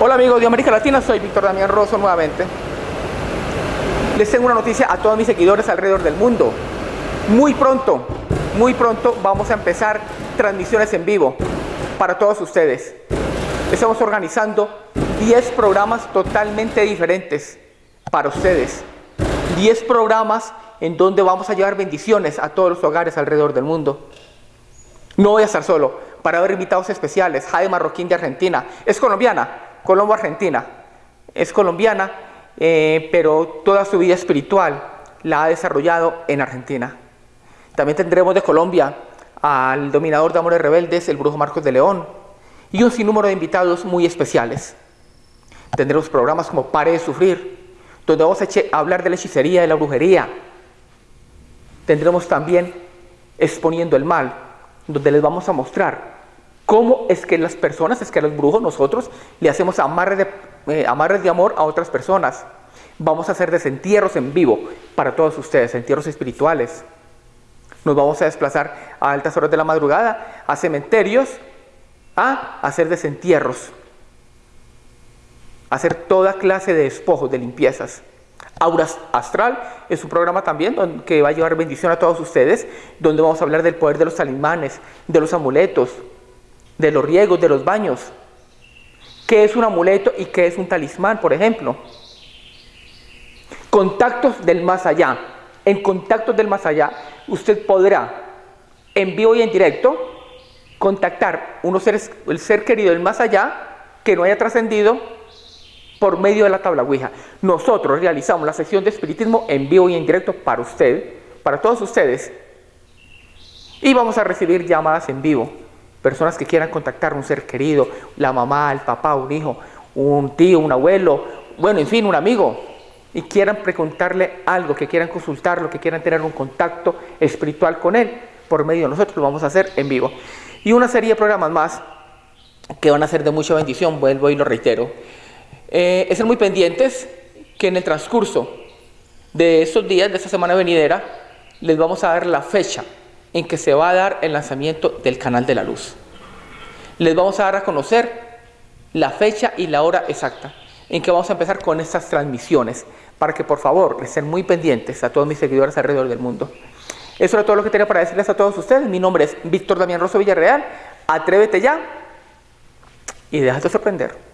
Hola amigos de América Latina, soy Víctor Damián Rosso nuevamente. Les tengo una noticia a todos mis seguidores alrededor del mundo. Muy pronto, muy pronto vamos a empezar transmisiones en vivo para todos ustedes. Estamos organizando 10 programas totalmente diferentes para ustedes. 10 programas en donde vamos a llevar bendiciones a todos los hogares alrededor del mundo. No voy a estar solo, para ver invitados especiales. Jaime Marroquín de Argentina. Es colombiana, Colombo-Argentina. Es colombiana, eh, pero toda su vida espiritual la ha desarrollado en Argentina. También tendremos de Colombia al dominador de Amores Rebeldes, el brujo Marcos de León, y un sinnúmero de invitados muy especiales. Tendremos programas como Pare de Sufrir, donde vamos a hablar de la hechicería, de la brujería. Tendremos también Exponiendo el Mal, donde les vamos a mostrar cómo es que las personas, es que los brujos, nosotros le hacemos amarres de, eh, amarres de amor a otras personas. Vamos a hacer desentierros en vivo para todos ustedes, entierros espirituales. Nos vamos a desplazar a altas horas de la madrugada a cementerios a hacer desentierros, a hacer toda clase de despojos, de limpiezas. Auras Astral es un programa también que va a llevar bendición a todos ustedes, donde vamos a hablar del poder de los talismanes, de los amuletos, de los riegos, de los baños. ¿Qué es un amuleto y qué es un talismán, por ejemplo? Contactos del más allá. En contactos del más allá, usted podrá, en vivo y en directo, contactar unos seres, el ser querido del más allá que no haya trascendido por medio de la tabla Ouija. Nosotros realizamos la sesión de espiritismo en vivo y en directo para usted, para todos ustedes. Y vamos a recibir llamadas en vivo. Personas que quieran contactar a un ser querido, la mamá, el papá, un hijo, un tío, un abuelo, bueno, en fin, un amigo. Y quieran preguntarle algo, que quieran consultarlo, que quieran tener un contacto espiritual con él, por medio de nosotros lo vamos a hacer en vivo. Y una serie de programas más que van a ser de mucha bendición, vuelvo y lo reitero. Eh, estén muy pendientes que en el transcurso de estos días, de esta semana venidera, les vamos a dar la fecha en que se va a dar el lanzamiento del canal de la luz. Les vamos a dar a conocer la fecha y la hora exacta en que vamos a empezar con estas transmisiones para que por favor estén muy pendientes a todos mis seguidores alrededor del mundo. Eso era todo lo que tenía para decirles a todos ustedes. Mi nombre es Víctor Damián Rosso Villarreal. Atrévete ya y déjate sorprender.